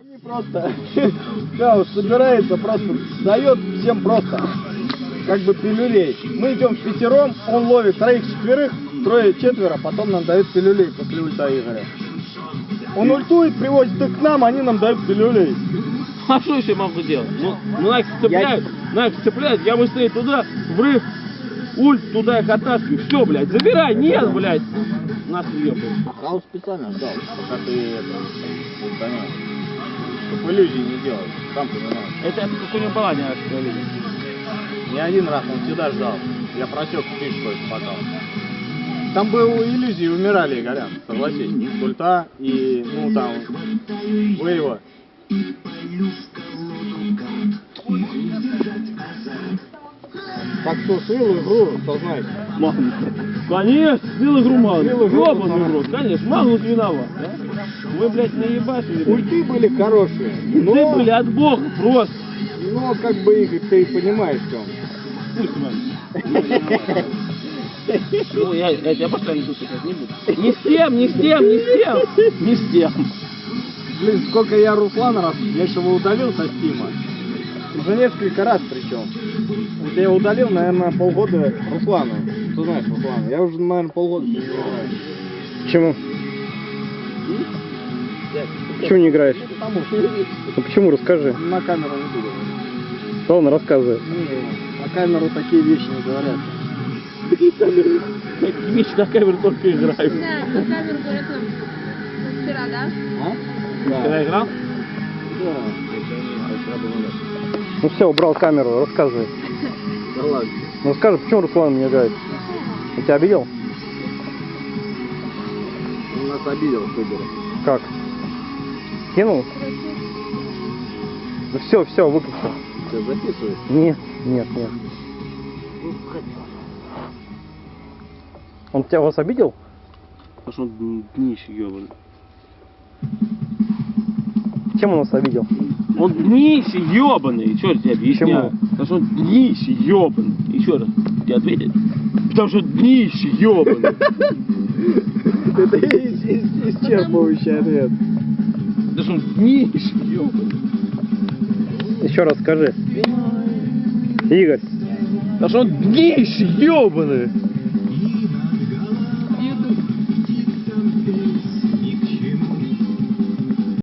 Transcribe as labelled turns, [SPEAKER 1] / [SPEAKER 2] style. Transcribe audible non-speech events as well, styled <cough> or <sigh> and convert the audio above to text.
[SPEAKER 1] Они просто, <laughs> да, собирается, просто дает всем просто, как бы пилюлей. Мы идем в пятером, он ловит троих, четверых, трое, четверо, потом нам дают пилюлей после ульта Игоря. Он ультует, привозит их к нам, они нам дают пилюлей.
[SPEAKER 2] А что еще могу делать? Ну, ну на их цепляют, на их цепляют, я быстрее туда, врыв, ульт, туда их оттаскиваю. Все, блядь, забирай, нет, блядь. Нас.
[SPEAKER 1] А он специально ждал, пока ты это. Чтобы иллюзий не делать, сам понимаешь.
[SPEAKER 2] Это, это как у него была не видно.
[SPEAKER 1] Не один раз, он всегда ждал. Я просек фишку эту потом. Там бы иллюзии умирали, Горян, согласись. Ульта и, ну, там, Вейва. Так что слил игру, знает.
[SPEAKER 2] Магнус. Конечно, слил игру Магнус.
[SPEAKER 1] Игру
[SPEAKER 2] Ёбаный
[SPEAKER 1] Магнус.
[SPEAKER 2] рот, конечно, Магнус виноват. Да? Вы, блядь, наебашили.
[SPEAKER 1] Ульты были хорошие,
[SPEAKER 2] Ты,
[SPEAKER 1] но,
[SPEAKER 2] блядь, бог просто.
[SPEAKER 1] но как бы Игорь, ты понимаешь, что он.
[SPEAKER 2] Пусть man. Ну, я, я тебя постоянно тут сейчас не буду. Не с тем, не с тем, не с тем. Не с тем.
[SPEAKER 1] Блин, сколько я Руслана раз, я еще его удалил со Стима. Уже несколько раз причем. Вот я удалил, наверное, полгода Руслана. Ты знаешь Руслана? Я уже, наверное, полгода с ним не играю.
[SPEAKER 3] Почему? Почему не играешь?
[SPEAKER 1] Потому что
[SPEAKER 3] Ну почему, расскажи.
[SPEAKER 1] на камеру не буду.
[SPEAKER 3] Ладно, рассказывай.
[SPEAKER 1] Не, на камеру такие вещи не говорят.
[SPEAKER 2] Эти вещи на камеру только играю.
[SPEAKER 4] Да, на камеру говорят нам вчера, да?
[SPEAKER 1] А? Да.
[SPEAKER 2] играл?
[SPEAKER 1] Да.
[SPEAKER 3] Ну все, убрал камеру, рассказывай.
[SPEAKER 1] Да ладно.
[SPEAKER 3] Ну скажи, почему Руслан не играет? Он тебя обидел?
[SPEAKER 1] Он нас обидел Кубере.
[SPEAKER 3] Как? Кинул? Ну все, все, выключи.
[SPEAKER 1] Ты записываешь?
[SPEAKER 3] Нет, нет, нет. Он тебя вас обидел?
[SPEAKER 2] Потому что он днище ебаный.
[SPEAKER 3] Чем он вас обидел?
[SPEAKER 2] Он днище ебаный. Что я тебе объясняю? Потому что он днище ебаный. Еще раз. Тебе ответить? Потому что днище ебаный.
[SPEAKER 1] Это ис- ис- исчерпывающий ответ.
[SPEAKER 2] Потому что он днище ебаный.
[SPEAKER 3] Еще раз скажи. Игорь,
[SPEAKER 2] Потому что он днище ебаный.